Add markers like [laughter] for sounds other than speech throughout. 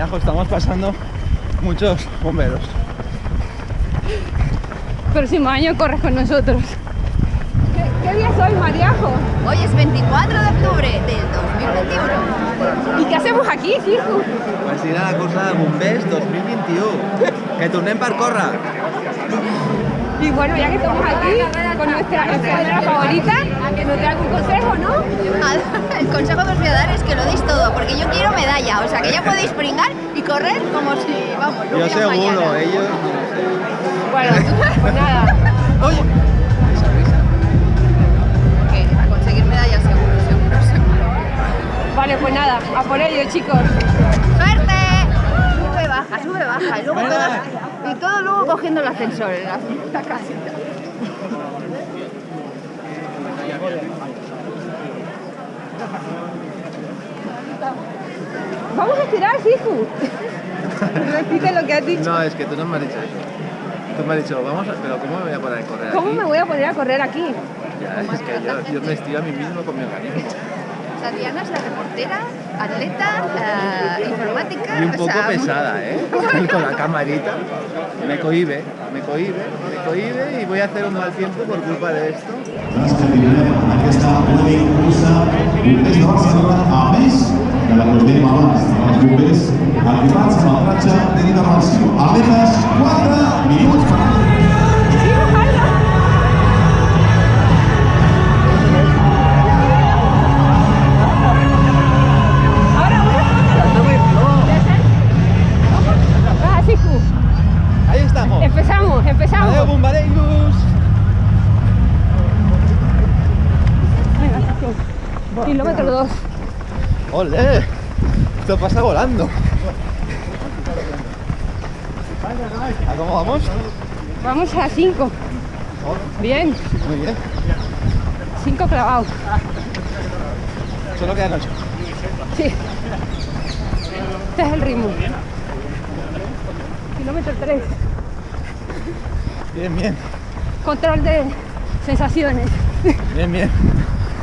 Mariajo, estamos pasando muchos bomberos. Próximo año corres con nosotros. ¿Qué, qué día es hoy, Mariajo? Hoy es 24 de octubre del 2021. ¿Y qué hacemos aquí, hijo? Pues ir a la cursa de bombers 2021. Que tornem per córrer. Y bueno, ya que estamos aquí con nuestra escuadra favorita, que nos dé algún consejo, ¿no? El consejo que os voy a dar es que lo deis todo, porque yo quiero medalla, o sea que ya podéis pringar y correr como si, vamos, no Yo hubiera seguro, mañana. ellos... Bueno, [laughs] pues nada. Oye, a conseguir medallas seguro, seguro, seguro. Vale, pues nada, a por ello, chicos. Baja, sube, baja. Y, luego todo, y todo luego cogiendo el ascensor en la, casita. Vamos a estirar, hijo. [laughs] Repite lo que has dicho. No, es que tú no me has dicho eso. Tú me has dicho, vamos a... Pero ¿cómo me voy a poner a correr ¿Cómo aquí? me voy a poner a correr aquí? Ya, es que yo, yo me estiro a mí mismo con mi organismo. Diana es la reportera, atleta, eh, informática. Y un o poco sea, pesada, ¿eh? [laughs] Con la camarita. Me cohibe, me cohibe, me cohibe y voy a hacer un mal tiempo por culpa de esto. ¡Ole! Esto pasa volando. ¿A cómo vamos? Vamos a 5. Bien, Muy bien. 5 clavados. Solo quedan ocho. Sí. Este es el ritmo. Kilómetro 3. Bien, bien. Control de sensaciones. Bien, bien.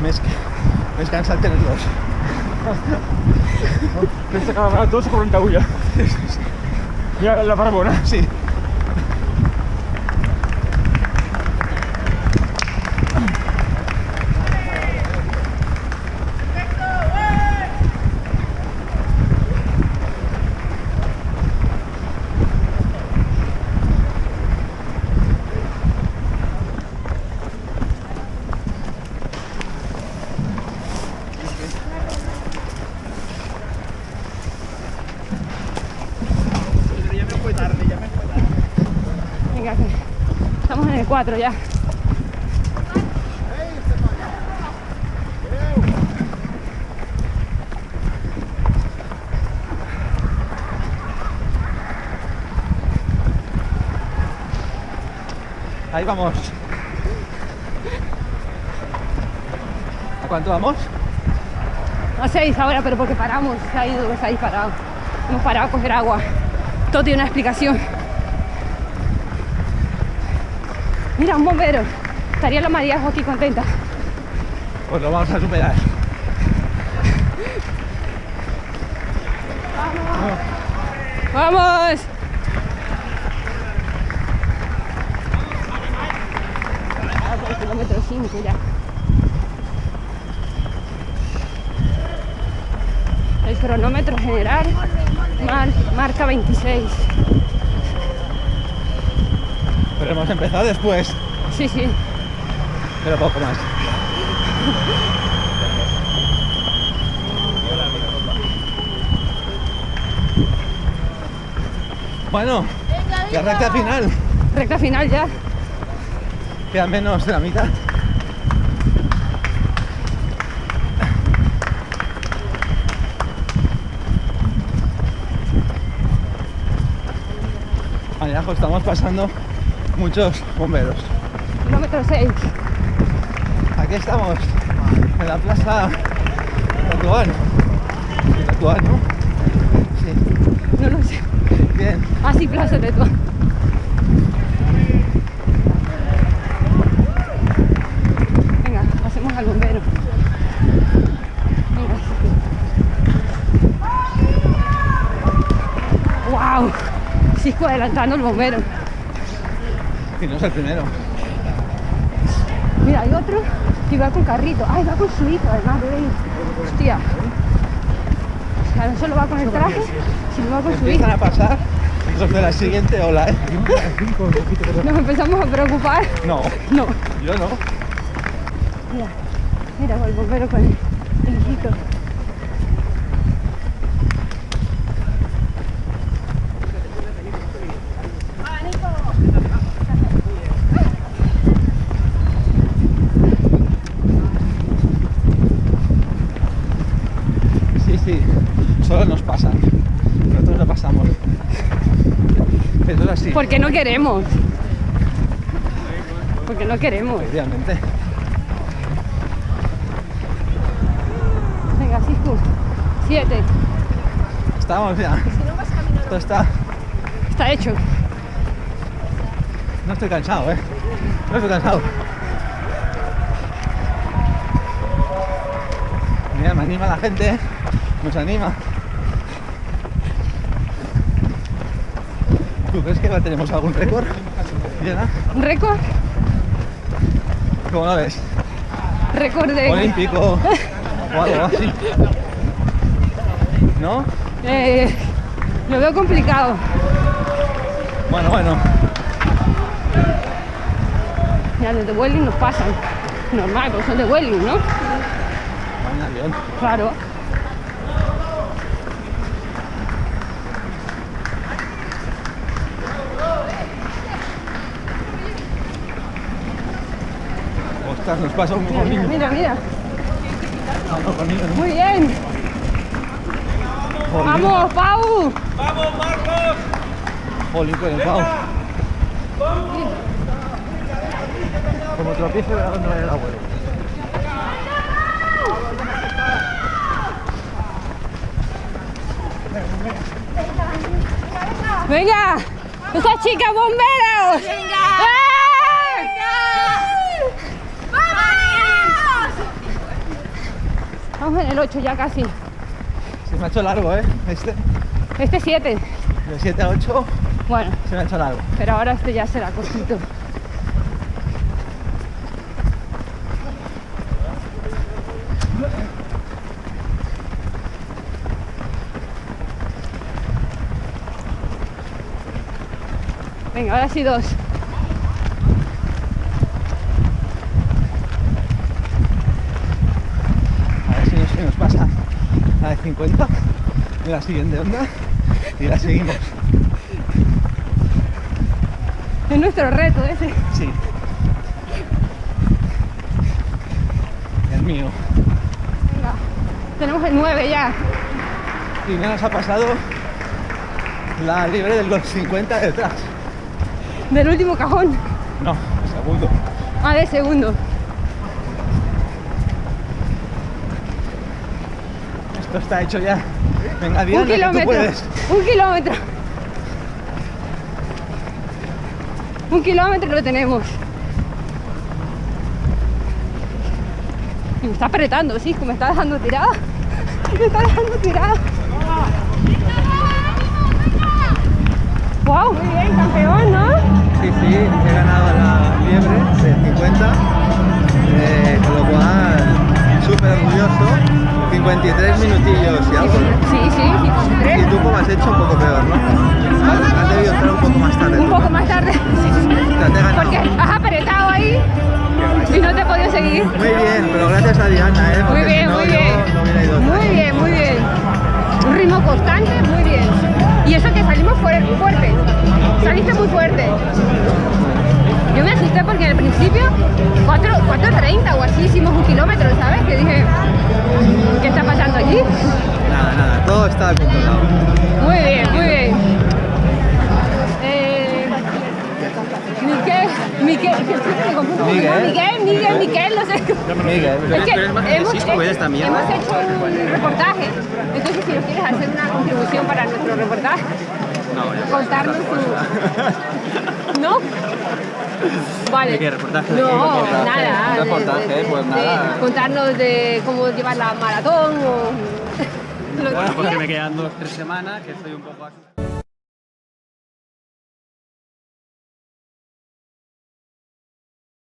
Me, es, me dos. Pensa que a 2,41. Ja, la parabona. Sí. Venga, que 4 ya. Ahí vamos. ¿A cuánto vamos? A 6 ahora, pero porque paramos. Se ha ido, se ha disparado. Hemos parado a coger agua. Todo tiene una explicación. Mira, un bombero. Estaría la María aquí contenta. Pues lo vamos a superar. ¡Vamos! Ah, kilómetro 5 ya. El cronómetro general mar- marca 26. Hemos empezado después. Sí, sí. Pero poco más. Bueno, la recta final. Recta final ya. Queda menos de la mitad. Abajo estamos pasando muchos bomberos. Kilómetro 6. Aquí estamos, en la plaza Tatuán. Tatuán, ¿no? Sí, No lo sé. bien. Ah, sí, Plaza de Tetuán. Venga, pasemos al bombero. Venga. Cisco adelantando el bombero. Y no es el primero. Mira, hay otro que va con carrito. Ay, va con su hijo, además, veis. Hostia. O sea, no solo va con el traje, sino va con su hijo. Empiezan a pasar los de la siguiente ola, ¿eh? Nos empezamos a preocupar. No, No. yo no. Mira, mira, el bombero con el, el hijito. Sí, sí, solo nos pasa. Nosotros no pasamos. Eso es así. Porque no queremos. Porque no queremos. Efectivamente. Venga, Cisco. Siete. Estamos ya. Esto está. Está hecho. No estoy cansado, ¿eh? No estoy cansado. Mira, me anima la gente, ¿eh? Nos anima. ¿Tú crees que tenemos algún récord? ¿Un récord? ¿cómo lo ves? Récord de... Olímpico [laughs] o algo así. ¿No? Eh, lo veo complicado. Bueno, bueno. Ya los de Welling nos pasan. Normal, porque son de Welling, ¿no? Claro. Nos pasa un poco Mira, mira. Muy bien. Jolín, Vamos, Pau. Jolín con el pavo. Como tropiezo, verá dónde va el abuelo. Venga. Esa chica bomberos. Venga. ¡Eh! Vamos en el 8 ya casi. Se me ha hecho largo, ¿eh? Este, Este 7. de 7 a 8, Bueno, se me ha hecho largo. pero ahora este ya será cortito. Venga, ahora sí dos. A ver si nos, si nos pasa la de 50 de la siguiente onda y la seguimos. Es nuestro reto ese. Sí. El mío. Venga, tenemos el 9 ya. Y ya nos ha pasado la libre del 250 detrás. Del último cajón. No, segundo. Ah, de segundo. Esto está hecho ya. Venga, Diana, un que tú kilómetro. puedes. Un kilómetro. Un kilómetro lo tenemos. Y me está apretando, sí, me está dejando tirada. Me está dejando tirada. Wow, muy bien, campeón, ¿no? Sí, sí, he ganado la liebre de 50, eh, con lo cual súper orgulloso. 53 minutillos y algo. Sí, sí, Y 53. tú como has hecho un poco peor, ¿no? Has debido entrar un poco más tarde. Un poco más tarde. O está controlado. Muy bien, muy bien. Eh. Miguel. Miguel, Miguel, Miquel, no sé. Miguel, Es que hemos, también. hemos hecho un reportaje, entonces si nos quieres hacer una contribución para nuestro reportaje, No, contarnos tu... [laughs] ¿No? Vale. ¿De qué reportaje? ¿De No, reportaje? nada. Reportaje, de- de- pues de nada. contarnos de cómo llevar la maratón o... Bueno, porque quieras. me quedan dos, tres semanas, que estoy un poco.